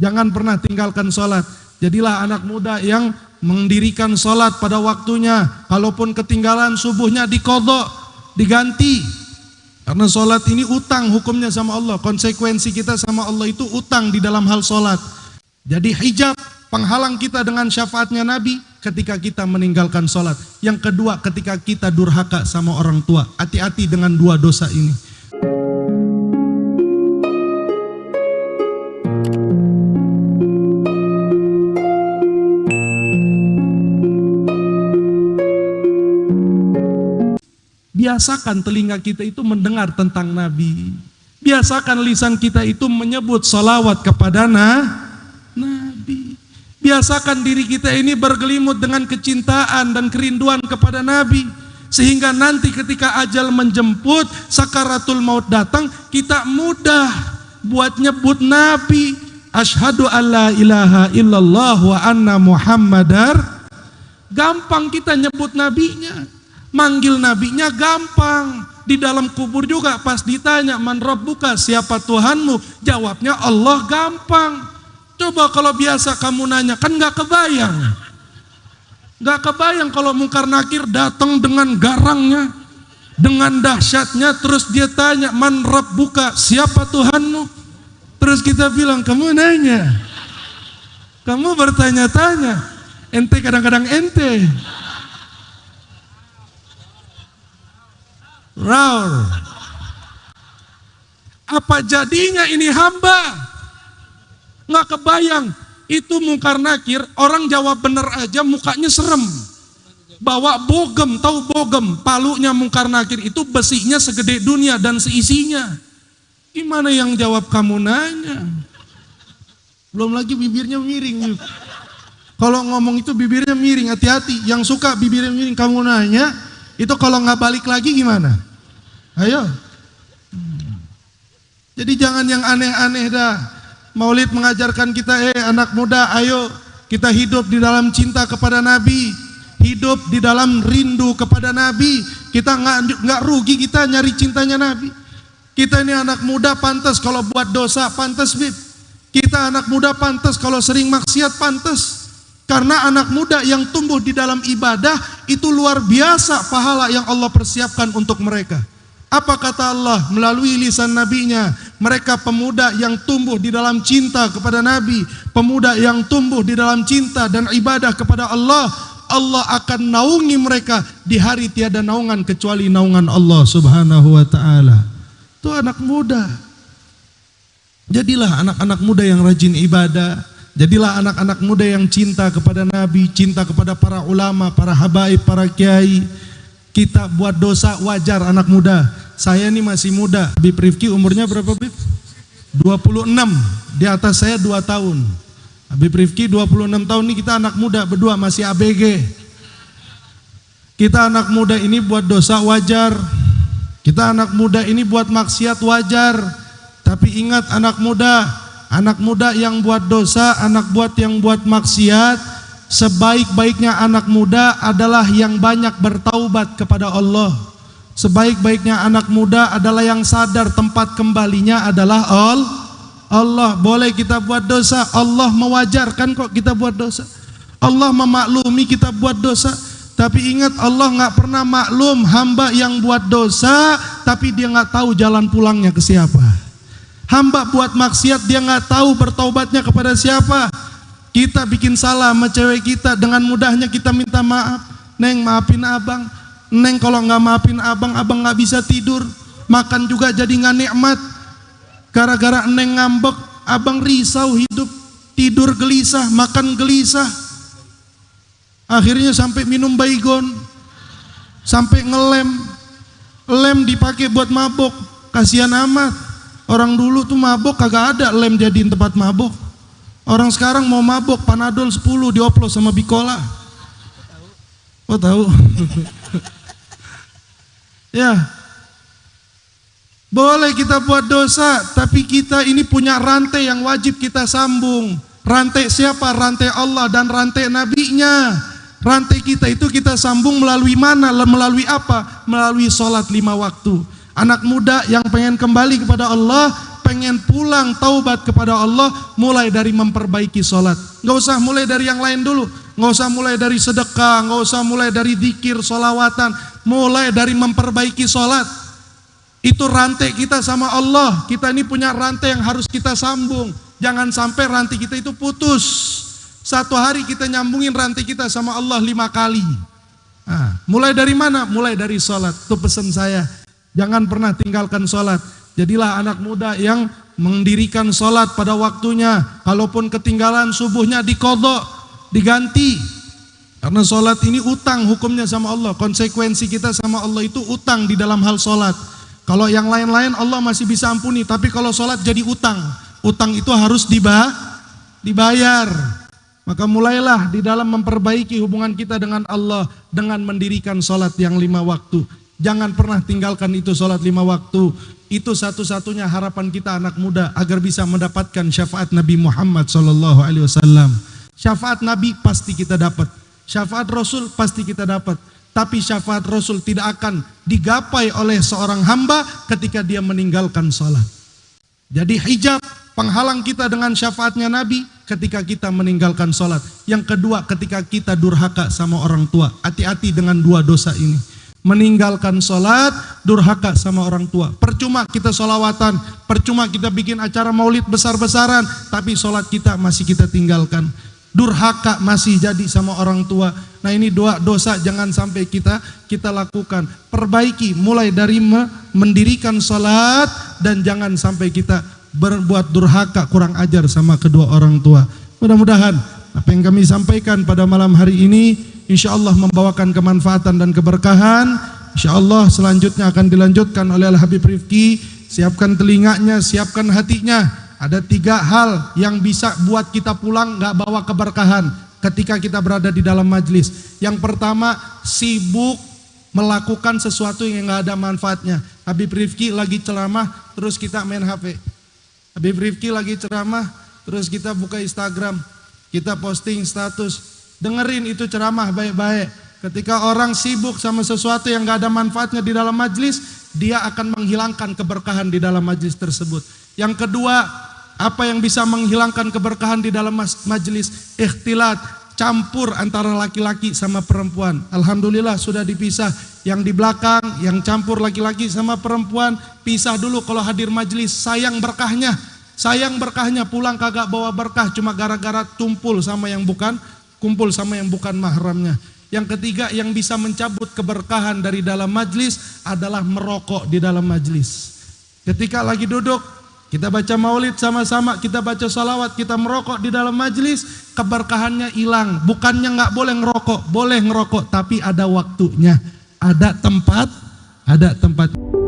Jangan pernah tinggalkan sholat. Jadilah anak muda yang mendirikan sholat pada waktunya. Kalaupun ketinggalan subuhnya dikodok, diganti. Karena sholat ini utang hukumnya sama Allah. Konsekuensi kita sama Allah itu utang di dalam hal sholat. Jadi hijab penghalang kita dengan syafaatnya Nabi ketika kita meninggalkan sholat. Yang kedua ketika kita durhaka sama orang tua. Hati-hati dengan dua dosa ini. Biasakan telinga kita itu mendengar tentang Nabi. Biasakan lisan kita itu menyebut salawat kepada na, Nabi. Biasakan diri kita ini bergelimut dengan kecintaan dan kerinduan kepada Nabi. Sehingga nanti ketika ajal menjemput, sakaratul maut datang, kita mudah buat nyebut Nabi. Ashadu an la ilaha illallah wa anna muhammadar. Gampang kita nyebut nabinya. Manggil nabinya gampang. Di dalam kubur juga pas ditanya man rabbuka siapa Tuhanmu? Jawabnya Allah gampang. Coba kalau biasa kamu nanya kan nggak kebayang. Nggak kebayang kalau mungkar nakir datang dengan garangnya, dengan dahsyatnya terus dia tanya man rabbuka siapa Tuhanmu? Terus kita bilang kamu nanya. Kamu bertanya-tanya. Ente kadang-kadang ente. Raul. Apa jadinya ini hamba? Nggak kebayang. Itu mungkar nakir, orang jawab bener aja mukanya serem. Bawa bogem, tahu bogem, palunya mungkar nakir itu besinya segede dunia dan seisinya. Gimana yang jawab kamu nanya? Belum lagi bibirnya miring. Kalau ngomong itu bibirnya miring, hati-hati. Yang suka bibirnya miring kamu nanya, itu kalau nggak balik lagi gimana? Ayo. Jadi jangan yang aneh-aneh dah. Maulid mengajarkan kita, eh anak muda, ayo kita hidup di dalam cinta kepada Nabi, hidup di dalam rindu kepada Nabi. Kita nggak nggak rugi kita nyari cintanya Nabi. Kita ini anak muda pantas kalau buat dosa pantas bib. Kita anak muda pantas kalau sering maksiat pantas. Karena anak muda yang tumbuh di dalam ibadah itu luar biasa pahala yang Allah persiapkan untuk mereka. Apa kata Allah melalui lisan nabinya? Mereka pemuda yang tumbuh di dalam cinta kepada Nabi, pemuda yang tumbuh di dalam cinta dan ibadah kepada Allah, Allah akan naungi mereka di hari tiada naungan kecuali naungan Allah Subhanahu wa taala. Itu anak muda. Jadilah anak-anak muda yang rajin ibadah, jadilah anak-anak muda yang cinta kepada Nabi, cinta kepada para ulama, para habaib, para kiai kita buat dosa wajar anak muda. Saya ini masih muda. Habib Rifki umurnya berapa Habib? 26. Di atas saya 2 tahun. Habib Rifki 26 tahun ini kita anak muda berdua masih ABG. Kita anak muda ini buat dosa wajar. Kita anak muda ini buat maksiat wajar. Tapi ingat anak muda, anak muda yang buat dosa, anak buat yang buat maksiat, Sebaik-baiknya anak muda adalah yang banyak bertaubat kepada Allah. Sebaik-baiknya anak muda adalah yang sadar tempat kembalinya adalah all Allah. Boleh kita buat dosa, Allah mewajarkan kok kita buat dosa. Allah memaklumi kita buat dosa. Tapi ingat Allah nggak pernah maklum hamba yang buat dosa, tapi dia nggak tahu jalan pulangnya ke siapa. Hamba buat maksiat dia nggak tahu bertaubatnya kepada siapa. Kita bikin salah sama cewek kita dengan mudahnya kita minta maaf. Neng maafin abang. Neng kalau nggak maafin abang, abang nggak bisa tidur. Makan juga jadi nggak nikmat. Gara-gara neng ngambek, abang risau hidup. Tidur gelisah, makan gelisah. Akhirnya sampai minum baygon. Sampai ngelem. Lem dipakai buat mabok. Kasihan amat. Orang dulu tuh mabok kagak ada lem jadiin tempat mabok. Orang sekarang mau mabok panadol 10 dioplos sama bikola. Oh tahu? ya. Boleh kita buat dosa, tapi kita ini punya rantai yang wajib kita sambung. Rantai siapa? Rantai Allah dan rantai nabinya. Rantai kita itu kita sambung melalui mana? Melalui apa? Melalui sholat lima waktu. Anak muda yang pengen kembali kepada Allah, pengen pulang taubat kepada Allah, mulai dari memperbaiki sholat. Nggak usah mulai dari yang lain dulu. Nggak usah mulai dari sedekah, nggak usah mulai dari dikir, solawatan. Mulai dari memperbaiki sholat. Itu rantai kita sama Allah. Kita ini punya rantai yang harus kita sambung. Jangan sampai rantai kita itu putus. Satu hari kita nyambungin rantai kita sama Allah lima kali. Nah, mulai dari mana? Mulai dari sholat. Itu pesan saya. Jangan pernah tinggalkan sholat. Jadilah anak muda yang mendirikan sholat pada waktunya. Kalaupun ketinggalan subuhnya dikodok, diganti. Karena sholat ini utang hukumnya sama Allah. Konsekuensi kita sama Allah itu utang di dalam hal sholat. Kalau yang lain-lain Allah masih bisa ampuni. Tapi kalau sholat jadi utang. Utang itu harus dibayar. Maka mulailah di dalam memperbaiki hubungan kita dengan Allah. Dengan mendirikan sholat yang lima waktu. Jangan pernah tinggalkan itu sholat lima waktu. Itu satu-satunya harapan kita anak muda agar bisa mendapatkan syafaat Nabi Muhammad Sallallahu Alaihi Wasallam. Syafaat Nabi pasti kita dapat. Syafaat Rasul pasti kita dapat. Tapi syafaat Rasul tidak akan digapai oleh seorang hamba ketika dia meninggalkan sholat. Jadi hijab penghalang kita dengan syafaatnya Nabi ketika kita meninggalkan sholat. Yang kedua ketika kita durhaka sama orang tua. Hati-hati dengan dua dosa ini meninggalkan sholat, durhaka sama orang tua. Percuma kita sholawatan, percuma kita bikin acara maulid besar-besaran, tapi sholat kita masih kita tinggalkan. Durhaka masih jadi sama orang tua. Nah ini dua dosa jangan sampai kita kita lakukan. Perbaiki mulai dari mendirikan sholat dan jangan sampai kita berbuat durhaka kurang ajar sama kedua orang tua. Mudah-mudahan apa yang kami sampaikan pada malam hari ini insya Allah membawakan kemanfaatan dan keberkahan. Insya Allah selanjutnya akan dilanjutkan oleh Al Habib Rifki. Siapkan telinganya, siapkan hatinya. Ada tiga hal yang bisa buat kita pulang nggak bawa keberkahan ketika kita berada di dalam majlis. Yang pertama sibuk melakukan sesuatu yang nggak ada manfaatnya. Habib Rifki lagi ceramah, terus kita main HP. Habib Rifki lagi ceramah, terus kita buka Instagram, kita posting status, Dengerin itu ceramah baik-baik. Ketika orang sibuk sama sesuatu yang gak ada manfaatnya di dalam majlis, dia akan menghilangkan keberkahan di dalam majlis tersebut. Yang kedua, apa yang bisa menghilangkan keberkahan di dalam majlis? Ikhtilat, campur antara laki-laki sama perempuan. Alhamdulillah sudah dipisah. Yang di belakang, yang campur laki-laki sama perempuan, pisah dulu kalau hadir majlis. Sayang berkahnya. Sayang berkahnya pulang kagak bawa berkah cuma gara-gara tumpul sama yang bukan kumpul sama yang bukan mahramnya. Yang ketiga yang bisa mencabut keberkahan dari dalam majlis adalah merokok di dalam majlis. Ketika lagi duduk, kita baca maulid sama-sama, kita baca salawat, kita merokok di dalam majlis, keberkahannya hilang. Bukannya nggak boleh ngerokok, boleh ngerokok, tapi ada waktunya, ada tempat, ada tempat.